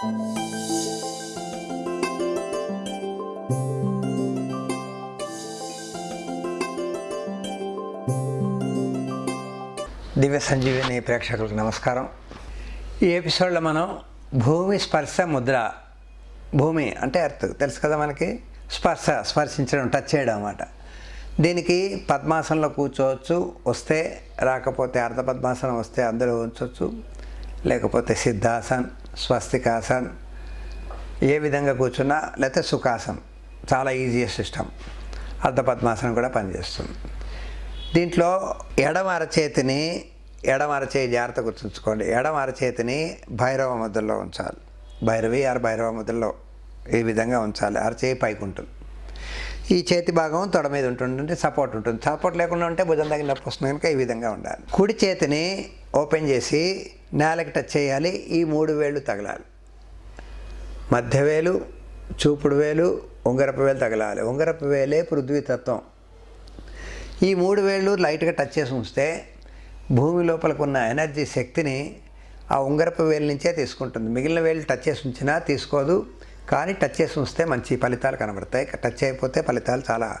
దివ్య సంజీవిని ప్రేక్షకులకు నమస్కారం. ఈ ఎపిసోడ్లో మనం భూమి స్పర్శ ముద్ర భూమి అంటే ఎర్త్ తెలుసు కదా మనకి? స్పర్శ స్పర్శించడం టచ్ చేయడం అన్నమాట. దీనికి పద్మాసనంలో కూర్చోవచ్చు వస్తే రాకపోతే అర్ధ పద్మాసనం వస్తే అందరూ ఉంచవచ్చు లేకపోతే సిద్ధాసన్ స్వస్తికాసన్ ఏ విధంగా కూర్చున్నా లేకపోతే సుఖాసన్ చాలా ఈజియెస్ట్ సిస్టమ్ అర్ధపద్మాసనం కూడా పనిచేస్తుంది. దీంట్లో ఎడమ అరచేతిని ఎడమ అరచేయి జాగ్రత్త గుర్తుంచుకోండి. ఎడమ అరచేతిని భైరవ ముద్రలో ఉంచాలి. భైరవి ఆర్ భైరవ ముద్రలో ఈ విధంగా ఉంచాలి? అరచేయి పైకి ఉంటుంది. ఈ చేతి భాగం తొడ మీద ఉంటుంది సపోర్ట్ ఉంటుంది. సపోర్ట్ లేకుండా ఉంటే భుజం దగ్గర నొప్పి వస్తుంది కనుక ఈ విధంగా ఉండాలి. కుడి చేతిని ఓపెన్ చేసి నేలకి టచ్ చేయాలి ఈ మూడు వేళ్ళు తగలాలి. మధ్య వేలు చూపుడు వేలు ఉంగరపు వేలు తగలాలి. ఉంగరపు వేలే పృథ్వీతత్వం ఈ మూడు వేళ్ళు లైట్గా టచ్ చేసి ఉంచితే భూమి లోపలకు ఉన్న ఎనర్జీ శక్తిని ఆ ఉంగరపు వేలు నుంచే తీసుకుంటుంది. మిగిలిన వేలు టచ్ చేసి ఉంచినా తీసుకోదు కానీ టచ్ చేసి ఉంచితే మంచి ఫలితాలు కనబడతాయి. టచ్ అయిపోతే ఫలితాలు చాలా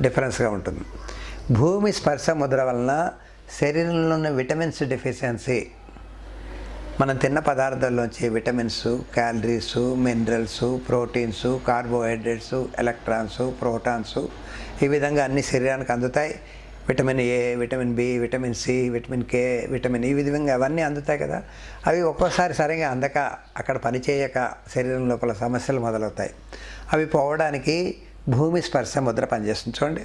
డిఫరెన్స్గా ఉంటుంది. భూమి స్పర్శ ముద్ర వలన శరీరంలో ఉన్న విటమిన్స్ డెఫిషియన్సీ మనం తిన్న పదార్థాల్లోంచి vitamins calories minerals proteins carbohydrates electrons protons ఈ విధంగా అన్ని శరీరానికి అందుతాయి. Vitamin A vitamin B vitamin C vitamin K vitamin E విధంగా అవన్నీ అందుతాయి కదా. అవి ఒక్కోసారి సరిగా అందక అక్కడ పనిచేయక శరీరం లోపల సమస్యలు మొదలవుతాయి. అవి పోవడానికి భూమి స్పర్శ ముద్ర పనిచేస్తుంది. చూడండి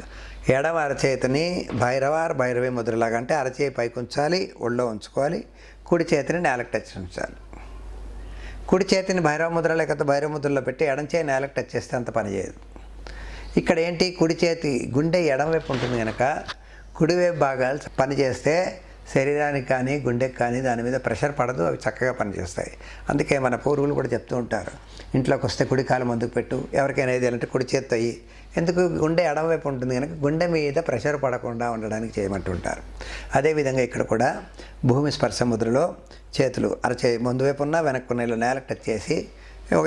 ఎడమ అరచేతిని భైరవార్ భైరవి ముద్రలాగా అంటే అరచేయి పైకి ఉంచాలి ఒళ్ళో ఉంచుకోవాలి. కుడి చేతిని నేలకు టచ్ ఉంచాలి. కుడి చేతిని భైరవ ముద్ర లేకపోతే భైరవ ముద్రలో పెట్టి ఎడం చేయి నేలకు టచ్ చేస్తే అంత పని చేయదు. ఇక్కడ ఏంటి? కుడి చేతి గుండె ఎడమవైపు ఉంటుంది కనుక కుడివైపు భాగాలు పనిచేస్తే శరీరానికి కానీ గుండెకి కానీ దాని మీద ప్రెషర్ పడదు అవి చక్కగా పనిచేస్తాయి. అందుకే మన పూర్వులు కూడా చెప్తూ ఉంటారు ఇంట్లోకి వస్తే కుడి కాలు ముందుకు పెట్టు ఎవరికైనా ఏది కుడి చేత్తాయి ఎందుకు? గుండె ఎడమవైపు ఉంటుంది కనుక గుండె మీద ప్రెషర్ పడకుండా ఉండడానికి చేయమంటుంటారు అదేవిధంగా ఇక్కడ కూడా భూమి స్పర్శ ముద్రలో చేతులు అరచే ముందు వైపు ఉన్న వెనక్కున్న ఇలా నేలకు టచ్ చేసి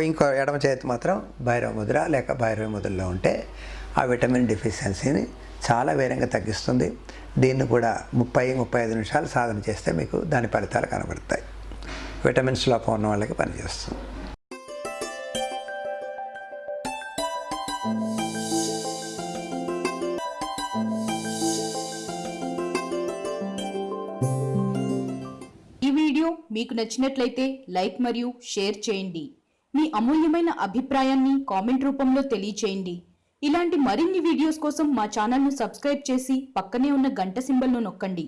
ఇంకో ఎడమ చేతి మాత్రం భైరవ ముద్ర లేక భైరవ ముద్రలో ఉంటే ఆ విటమిన్ డిఫిషియన్సీని చాలా వేగంగా తగ్గిస్తుంది. దీన్ని కూడా ముప్పై ముప్పై ఐదు నిమిషాలు సాధన చేస్తే మీకు దాని ఫలితాలు కనబడతాయి. విటమిన్స్ లోపం ఉన్న వాళ్ళకి పనిచేస్తుంది. ఈ వీడియో మీకు నచ్చినట్లయితే లైక్ మరియు షేర్ చేయండి. మీ అమూల్యమైన అభిప్రాయాన్ని కామెంట్ రూపంలో తెలియచేయండి. ఇలాంటి మరిన్ని వీడియోస్ కోసం మా ఛానల్ను సబ్స్క్రైబ్ చేసి పక్కనే ఉన్న గంట సింబల్ను నొక్కండి.